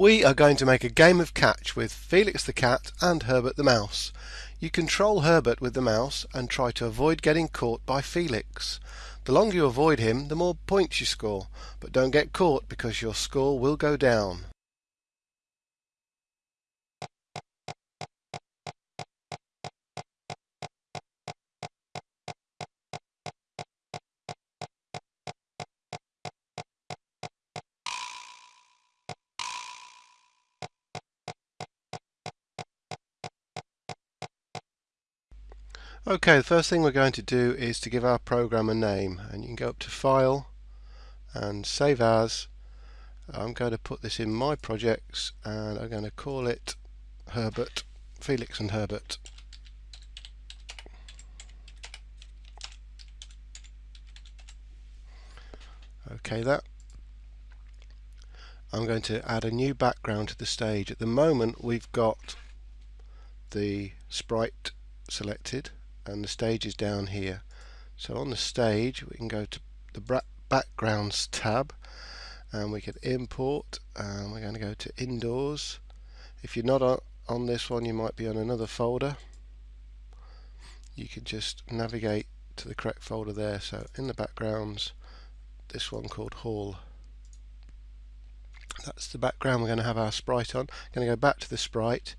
We are going to make a game of catch with Felix the cat and Herbert the mouse. You control Herbert with the mouse and try to avoid getting caught by Felix. The longer you avoid him, the more points you score, but don't get caught because your score will go down. Okay, the first thing we're going to do is to give our program a name and you can go up to File and Save As. I'm going to put this in my projects and I'm going to call it Herbert, Felix and Herbert. Okay, that. I'm going to add a new background to the stage. At the moment we've got the sprite selected and the stage is down here. So on the stage we can go to the backgrounds tab and we can import and we're going to go to indoors. If you're not on this one you might be on another folder. You can just navigate to the correct folder there. So in the backgrounds this one called Hall. That's the background we're going to have our sprite on. I'm going to go back to the sprite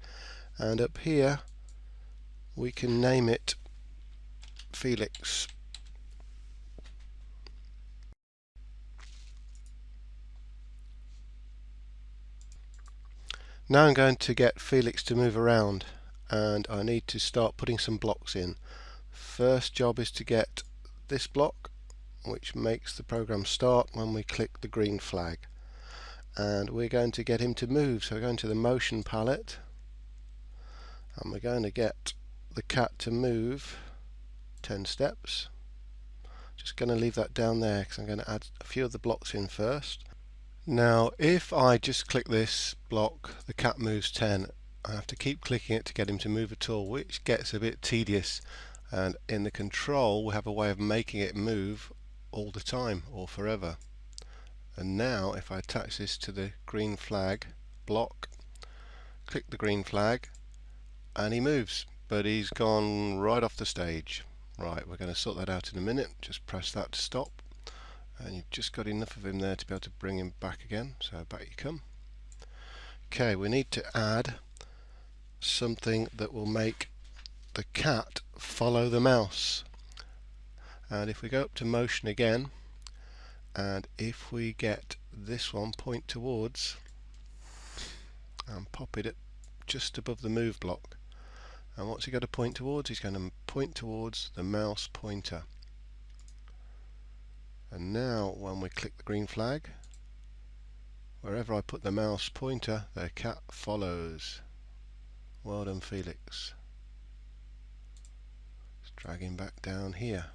and up here we can name it Felix. Now I'm going to get Felix to move around and I need to start putting some blocks in. First job is to get this block which makes the program start when we click the green flag and we're going to get him to move so we're going to the motion palette and we're going to get the cat to move 10 steps. Just going to leave that down there because I'm going to add a few of the blocks in first. Now if I just click this block the cat moves 10 I have to keep clicking it to get him to move at all which gets a bit tedious and in the control we have a way of making it move all the time or forever and now if I attach this to the green flag block click the green flag and he moves but he's gone right off the stage Right, we're going to sort that out in a minute. Just press that to stop. And you've just got enough of him there to be able to bring him back again. So back you come. Okay, we need to add something that will make the cat follow the mouse. And if we go up to motion again, and if we get this one point towards and pop it just above the move block and what's he going to point towards? He's going to point towards the mouse pointer. And now when we click the green flag, wherever I put the mouse pointer, the cat follows. Well done Felix. Let's drag him back down here.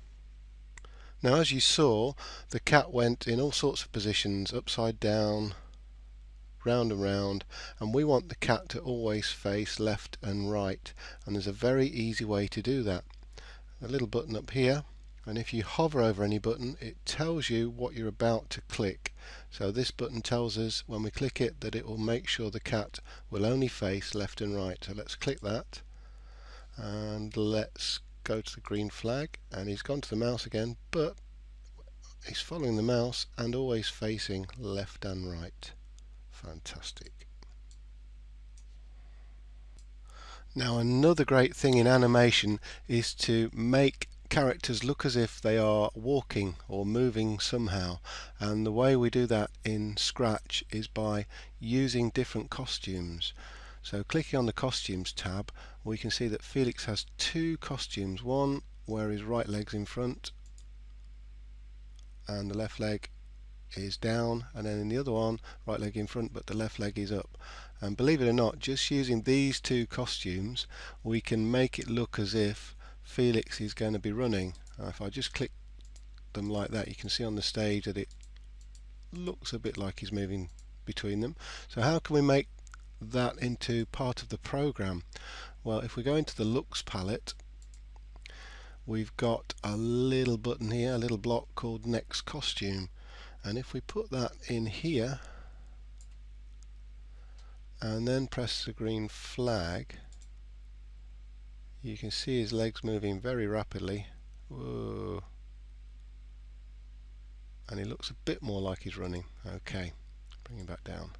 Now as you saw, the cat went in all sorts of positions, upside down, round and round and we want the cat to always face left and right and there's a very easy way to do that. A little button up here and if you hover over any button it tells you what you're about to click. So this button tells us when we click it that it will make sure the cat will only face left and right. So let's click that and let's go to the green flag and he's gone to the mouse again but he's following the mouse and always facing left and right Fantastic. Now another great thing in animation is to make characters look as if they are walking or moving somehow and the way we do that in Scratch is by using different costumes. So clicking on the costumes tab we can see that Felix has two costumes, one where his right leg's in front and the left leg is down and then in the other one right leg in front but the left leg is up. And believe it or not just using these two costumes we can make it look as if Felix is going to be running. If I just click them like that you can see on the stage that it looks a bit like he's moving between them. So how can we make that into part of the program? Well if we go into the looks palette we've got a little button here a little block called next costume and if we put that in here and then press the green flag you can see his legs moving very rapidly. Whoa. and he looks a bit more like he's running. Okay bring him back down.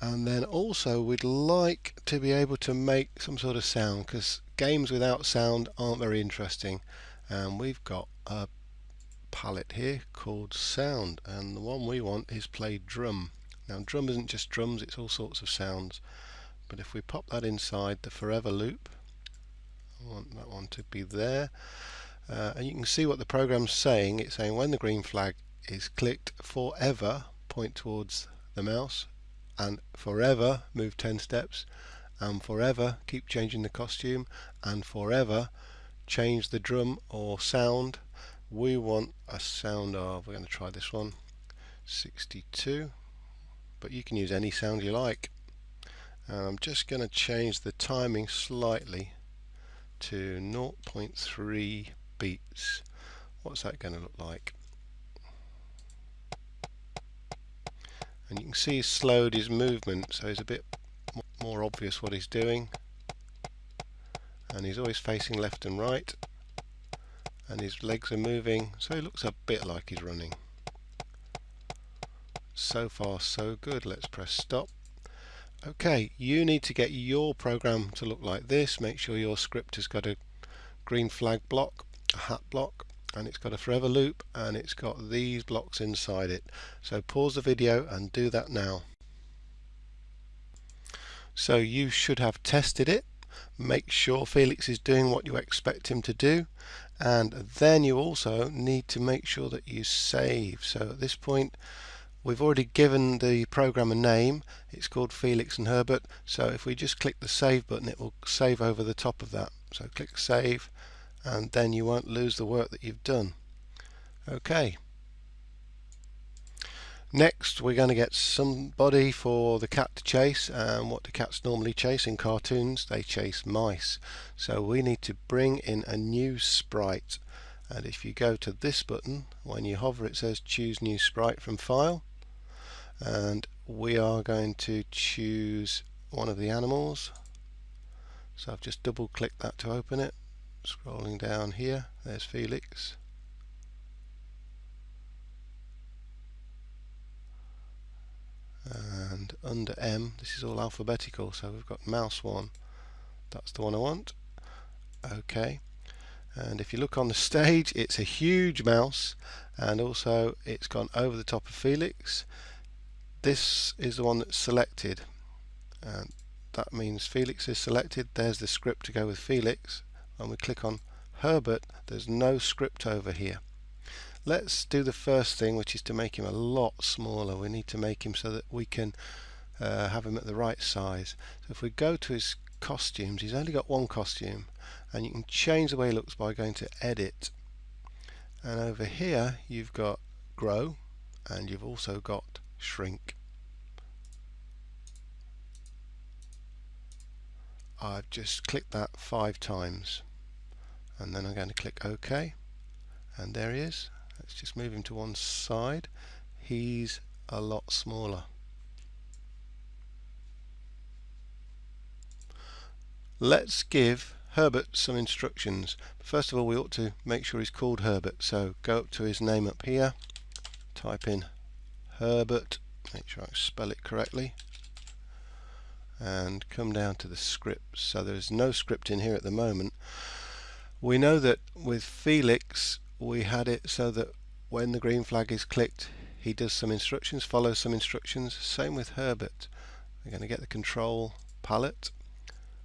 And then also we'd like to be able to make some sort of sound because games without sound aren't very interesting. And we've got a palette here called sound and the one we want is play drum. Now drum isn't just drums it's all sorts of sounds but if we pop that inside the forever loop I want that one to be there uh, and you can see what the program's saying. It's saying when the green flag is clicked forever point towards the mouse and forever move 10 steps and forever keep changing the costume and forever change the drum or sound we want a sound of we're going to try this one. 62 but you can use any sound you like. And I'm just going to change the timing slightly to 0.3 beats. What's that going to look like? And you can see he's slowed his movement so it's a bit more obvious what he's doing. And he's always facing left and right and his legs are moving so he looks a bit like he's running. So far so good. Let's press stop. Okay you need to get your program to look like this. Make sure your script has got a green flag block a hat block and it's got a forever loop and it's got these blocks inside it. So pause the video and do that now. So you should have tested it make sure Felix is doing what you expect him to do and then you also need to make sure that you save so at this point we've already given the program a name it's called Felix and Herbert so if we just click the save button it will save over the top of that so click save and then you won't lose the work that you've done. Okay. Next we're going to get somebody for the cat to chase and what do cats normally chase in cartoons? They chase mice. So we need to bring in a new sprite. And if you go to this button when you hover it says choose new sprite from file. And we are going to choose one of the animals. So I've just double clicked that to open it. Scrolling down here there's Felix and under M this is all alphabetical so we've got mouse 1 that's the one I want. Okay. And if you look on the stage it's a huge mouse and also it's gone over the top of Felix. This is the one that's selected and that means Felix is selected. There's the script to go with Felix. And we click on Herbert there's no script over here let's do the first thing which is to make him a lot smaller. We need to make him so that we can uh, have him at the right size. So if we go to his costumes he's only got one costume and you can change the way he looks by going to edit. And over here you've got grow and you've also got shrink. I've just clicked that five times and then I'm going to click OK and there he is let's just move him to one side. He's a lot smaller. Let's give Herbert some instructions. First of all we ought to make sure he's called Herbert. So go up to his name up here. Type in Herbert. Make sure I spell it correctly. And come down to the script. So there's no script in here at the moment. We know that with Felix we had it so that when the green flag is clicked he does some instructions, follows some instructions. Same with Herbert. We're going to get the control palette.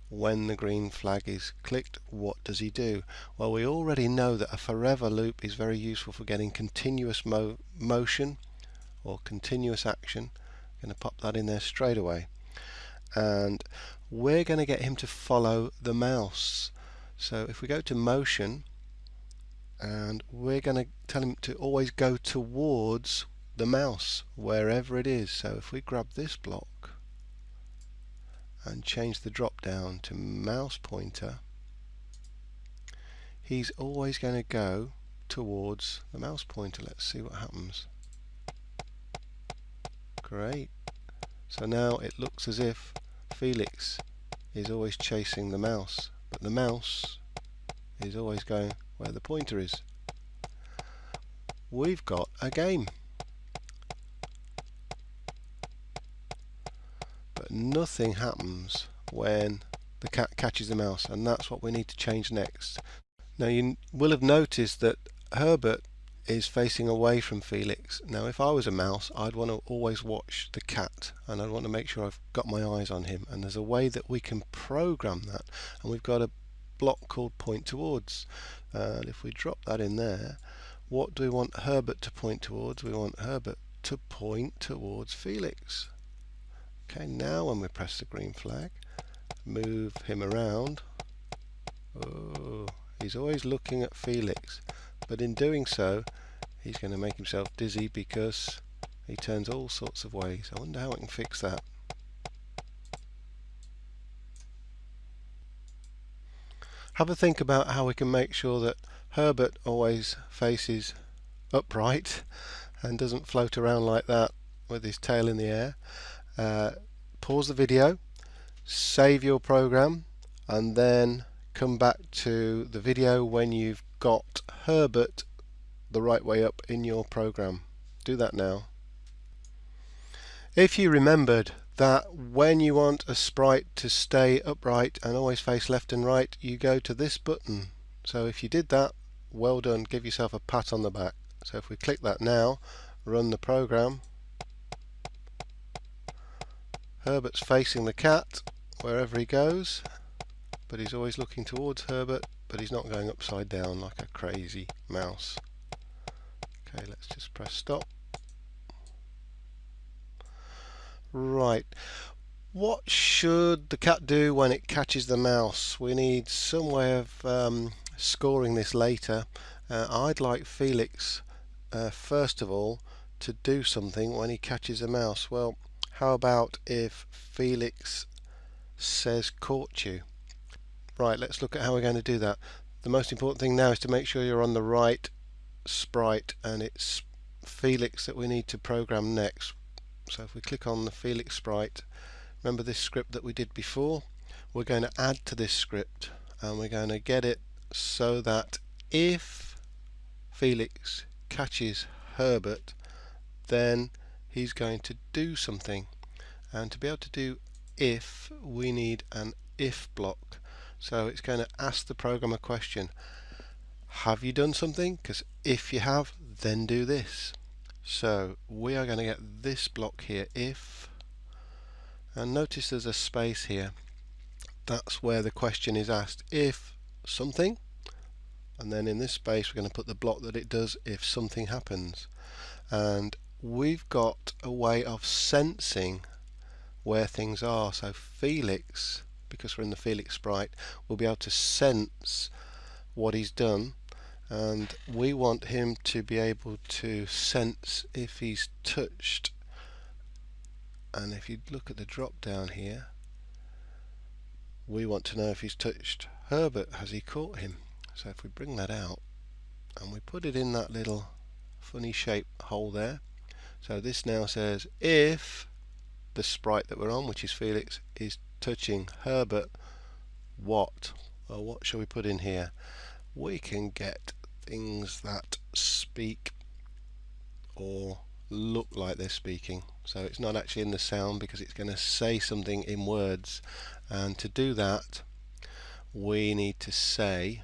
When the green flag is clicked, what does he do? Well, we already know that a forever loop is very useful for getting continuous mo motion or continuous action. I'm going to pop that in there straight away. And we're going to get him to follow the mouse. So if we go to motion and we're going to tell him to always go towards the mouse wherever it is. So if we grab this block and change the drop down to mouse pointer he's always going to go towards the mouse pointer. Let's see what happens. Great. So now it looks as if Felix is always chasing the mouse, but the mouse is always going where the pointer is. We've got a game. But nothing happens when the cat catches the mouse and that's what we need to change next. Now you will have noticed that Herbert is facing away from Felix. Now if I was a mouse I'd want to always watch the cat and I'd want to make sure I've got my eyes on him and there's a way that we can program that and we've got a block called point towards and if we drop that in there what do we want Herbert to point towards? We want Herbert to point towards Felix. Okay, now when we press the green flag, move him around. Oh, he's always looking at Felix, but in doing so, he's going to make himself dizzy because he turns all sorts of ways. I wonder how I can fix that. Have a think about how we can make sure that Herbert always faces upright and doesn't float around like that with his tail in the air. Uh, pause the video, save your program and then come back to the video when you've got Herbert the right way up in your program. Do that now. If you remembered that when you want a sprite to stay upright and always face left and right you go to this button so if you did that well done, give yourself a pat on the back. So if we click that now, run the program, Herbert's facing the cat wherever he goes, but he's always looking towards Herbert, but he's not going upside down like a crazy mouse. Okay, let's just press stop. Right, what should the cat do when it catches the mouse? We need some way of um, scoring this later, uh, I'd like Felix uh, first of all to do something when he catches a mouse. Well, how about if Felix says caught you? Right, let's look at how we're going to do that. The most important thing now is to make sure you're on the right sprite and it's Felix that we need to program next. So if we click on the Felix sprite, remember this script that we did before? We're going to add to this script and we're going to get it so that if Felix catches Herbert then he's going to do something. And to be able to do if we need an if block. So it's going to ask the program a question. Have you done something? Because if you have then do this so we are going to get this block here if and notice there's a space here. That's where the question is asked if something and then in this space we're going to put the block that it does if something happens. And we've got a way of sensing where things are. So Felix because we're in the Felix sprite will be able to sense what he's done and we want him to be able to sense if he's touched. And if you look at the drop down here we want to know if he's touched. Herbert has he caught him? So if we bring that out and we put it in that little funny shape hole there. So this now says if the sprite that we're on which is Felix is touching Herbert what? Or what shall we put in here? We can get things that speak or look like they're speaking. So it's not actually in the sound because it's going to say something in words. And to do that we need to say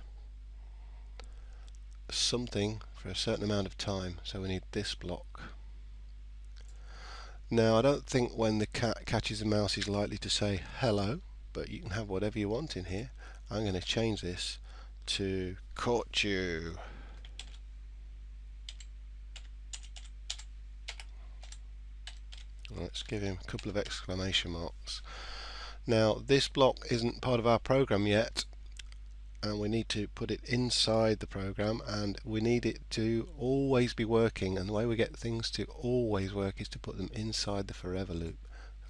something for a certain amount of time. So we need this block. Now I don't think when the cat catches a mouse he's likely to say hello but you can have whatever you want in here. I'm going to change this to caught you. Let's give him a couple of exclamation marks. Now this block isn't part of our program yet and we need to put it inside the program and we need it to always be working and the way we get things to always work is to put them inside the forever loop.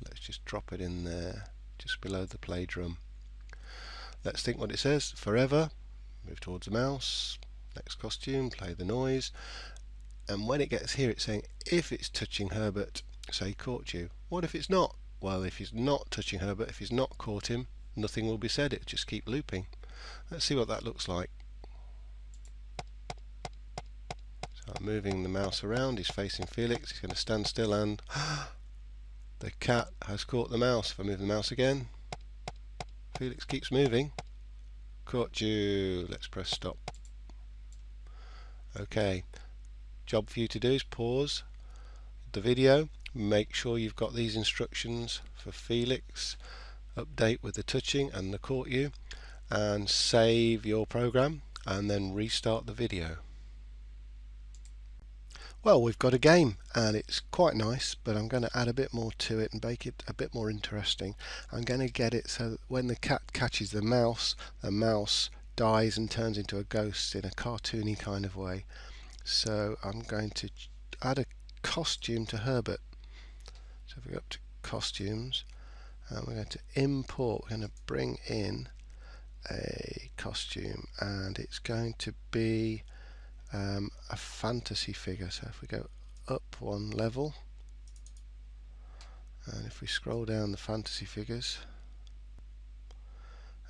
Let's just drop it in there just below the play drum. Let's think what it says forever move towards the mouse next costume play the noise. And when it gets here it's saying if it's touching Herbert say caught you. What if it's not? Well if he's not touching Herbert if he's not caught him nothing will be said. It just keep looping. Let's see what that looks like. So I'm moving the mouse around. He's facing Felix. He's going to stand still and the cat has caught the mouse. If I move the mouse again Felix keeps moving caught you. Let's press stop. Okay. Job for you to do is pause the video. Make sure you've got these instructions for Felix. Update with the touching and the caught you. And save your program and then restart the video well we've got a game and it's quite nice but I'm going to add a bit more to it and make it a bit more interesting. I'm going to get it so that when the cat catches the mouse the mouse dies and turns into a ghost in a cartoony kind of way. So I'm going to add a costume to Herbert. So if we go up to costumes and we're going to import we're going to bring in a costume and it's going to be um, a fantasy figure so if we go up one level and if we scroll down the fantasy figures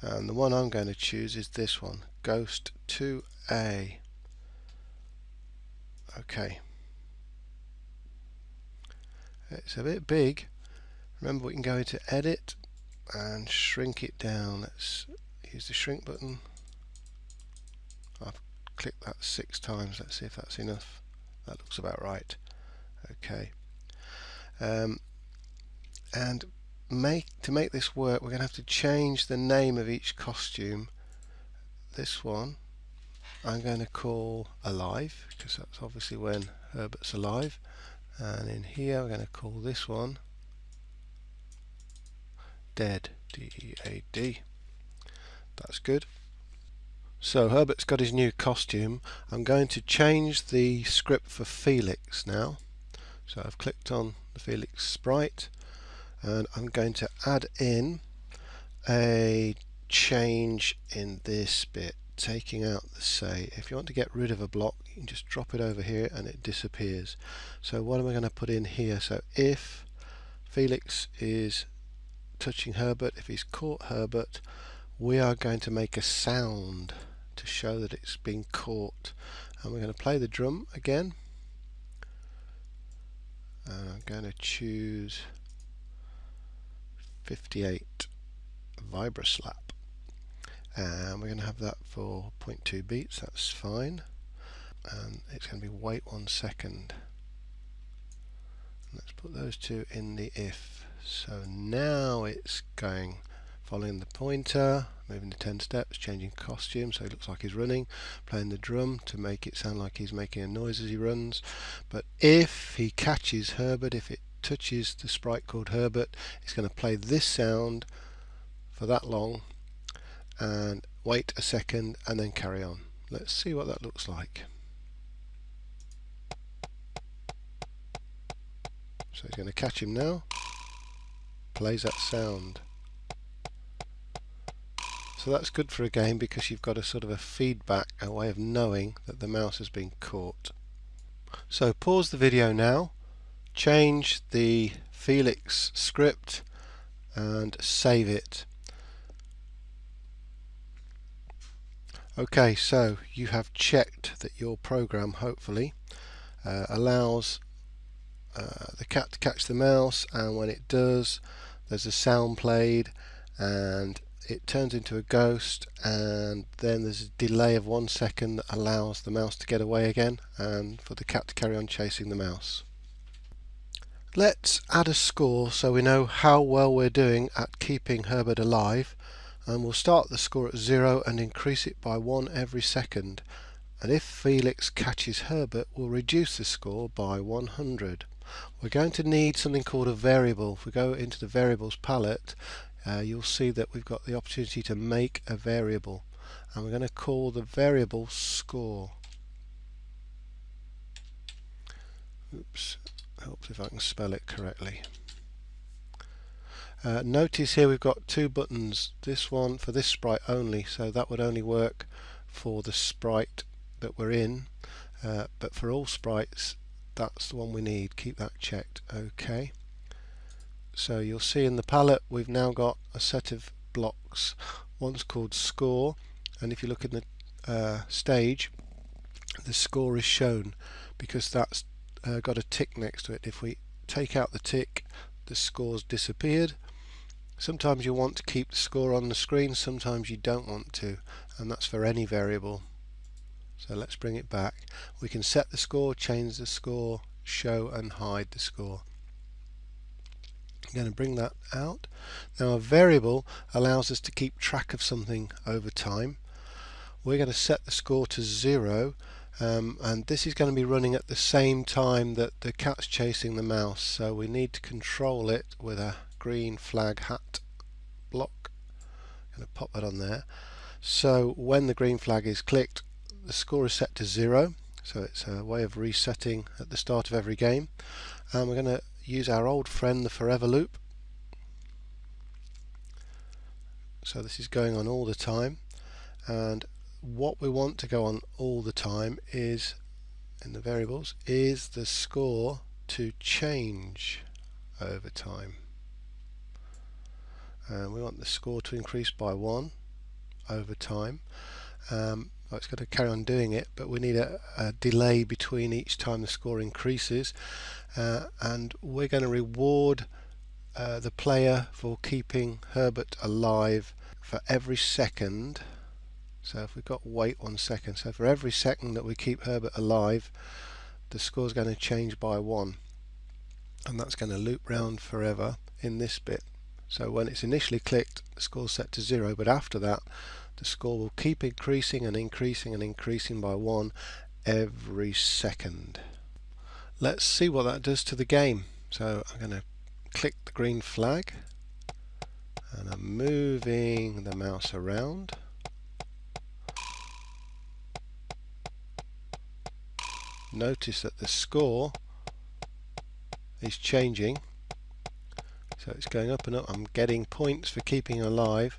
and the one I'm going to choose is this one Ghost 2A okay. It's a bit big. Remember we can go into edit and shrink it down. Let's use the shrink button. I've clicked that six times let's see if that's enough. That looks about right. Okay. Um, and make to make this work we're going to have to change the name of each costume. This one I'm going to call alive because that's obviously when Herbert's alive. And in here we're going to call this one dead D-E-A-D that's good so Herbert's got his new costume. I'm going to change the script for Felix now. So I've clicked on the Felix sprite and I'm going to add in a change in this bit taking out the say. If you want to get rid of a block you can just drop it over here and it disappears. So what am I going to put in here? So if Felix is touching Herbert if he's caught Herbert we are going to make a sound to show that it's been caught. And we're going to play the drum again. And I'm going to choose 58 Vibra-Slap and we're going to have that for 0.2 beats that's fine. And it's going to be wait one second. Let's put those two in the if. So now it's going following the pointer moving the 10 steps changing costume so he looks like he's running playing the drum to make it sound like he's making a noise as he runs but if he catches Herbert if it touches the sprite called Herbert it's going to play this sound for that long and wait a second and then carry on. Let's see what that looks like. So he's going to catch him now. Plays that sound. So that's good for a game because you've got a sort of a feedback, a way of knowing that the mouse has been caught. So pause the video now, change the Felix script and save it. Okay, so you have checked that your program hopefully uh, allows uh, the cat to catch the mouse and when it does there's a sound played and it turns into a ghost and then there's a delay of one second that allows the mouse to get away again and for the cat to carry on chasing the mouse. Let's add a score so we know how well we're doing at keeping Herbert alive and we'll start the score at 0 and increase it by 1 every second and if Felix catches Herbert we'll reduce the score by 100. We're going to need something called a variable. If we go into the variables palette uh, you'll see that we've got the opportunity to make a variable and we're going to call the variable score. Oops, helps if I can spell it correctly. Uh, notice here we've got two buttons, this one for this sprite only, so that would only work for the sprite that we're in, uh, but for all sprites that's the one we need, keep that checked, okay. So you'll see in the palette we've now got a set of blocks. One's called score and if you look in the uh, stage the score is shown because that's uh, got a tick next to it. If we take out the tick the score's disappeared. Sometimes you want to keep the score on the screen, sometimes you don't want to and that's for any variable. So let's bring it back. We can set the score, change the score, show and hide the score. I'm going to bring that out. Now a variable allows us to keep track of something over time. We're going to set the score to zero um, and this is going to be running at the same time that the cat's chasing the mouse so we need to control it with a green flag hat block. I'm going to pop that on there. So when the green flag is clicked the score is set to zero so it's a way of resetting at the start of every game and we're going to use our old friend the forever loop. So this is going on all the time. And what we want to go on all the time is in the variables is the score to change over time. And we want the score to increase by one over time. Um, well, it's going to carry on doing it but we need a, a delay between each time the score increases. Uh, and we're going to reward uh, the player for keeping Herbert alive for every second. So if we've got wait one second so for every second that we keep Herbert alive the score's going to change by one. And that's going to loop round forever in this bit. So when it's initially clicked the score's set to zero but after that the score will keep increasing and increasing and increasing by one every second. Let's see what that does to the game. So I'm going to click the green flag and I'm moving the mouse around. Notice that the score is changing so it's going up and up I'm getting points for keeping alive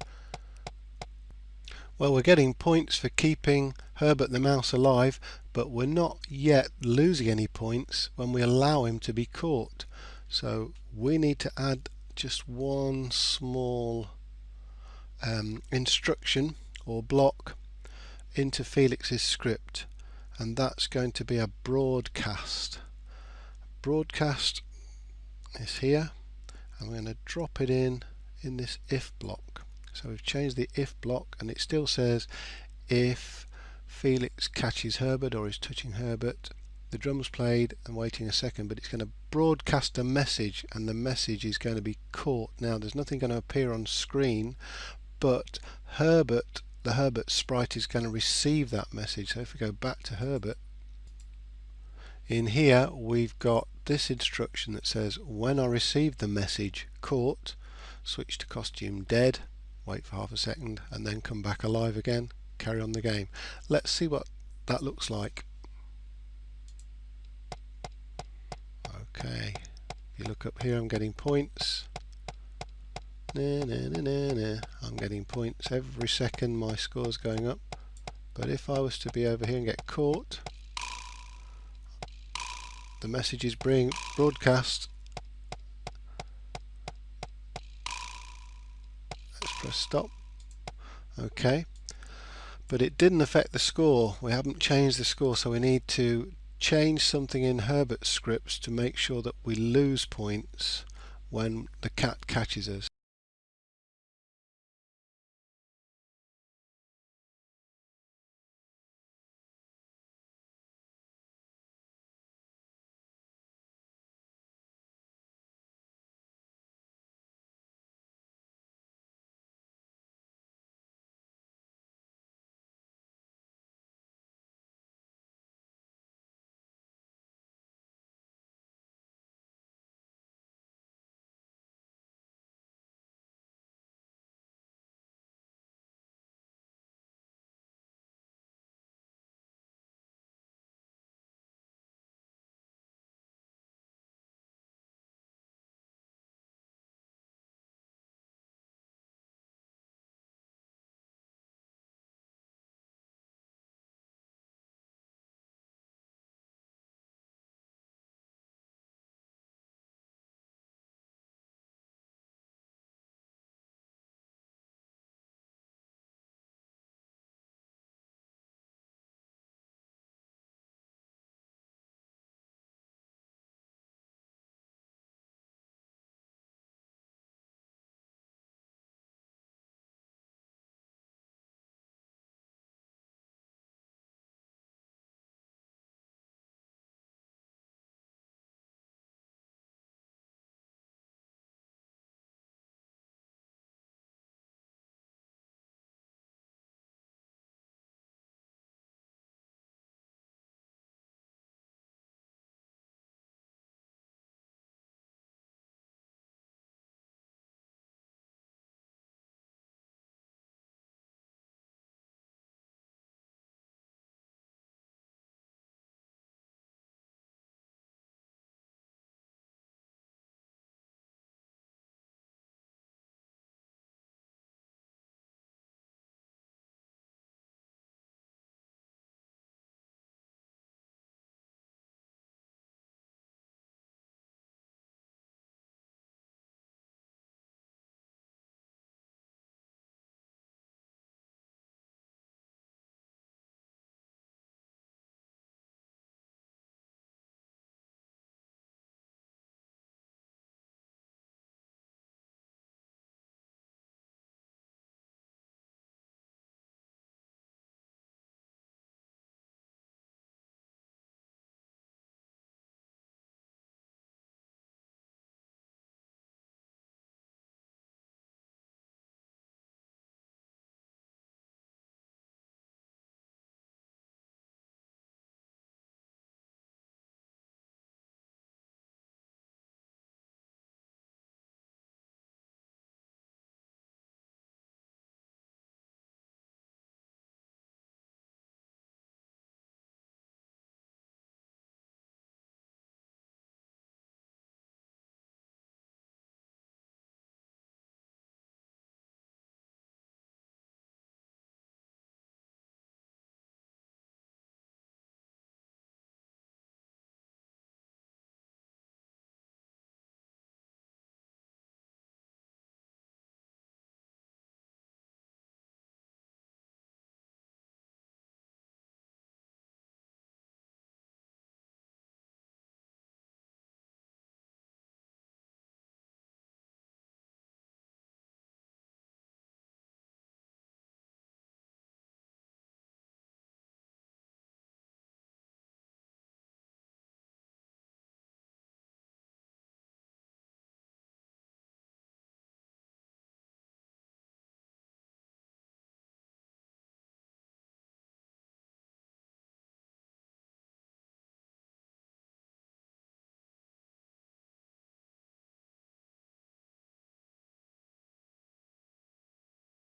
well, we're getting points for keeping Herbert the mouse alive, but we're not yet losing any points when we allow him to be caught. So we need to add just one small um, instruction or block into Felix's script and that's going to be a broadcast. Broadcast is here and we're going to drop it in in this if block. So we've changed the if block and it still says if Felix catches Herbert or is touching Herbert the drum's played and waiting a second but it's going to broadcast a message and the message is going to be caught. Now there's nothing going to appear on screen but Herbert the Herbert sprite is going to receive that message. So if we go back to Herbert in here we've got this instruction that says when I receive the message caught switch to costume dead wait for half a second and then come back alive again carry on the game. Let's see what that looks like. Okay. If you look up here I'm getting points. I'm getting points every second my score's going up. But if I was to be over here and get caught the message is being broadcast press stop. Okay. But it didn't affect the score. We haven't changed the score so we need to change something in Herbert's scripts to make sure that we lose points when the cat catches us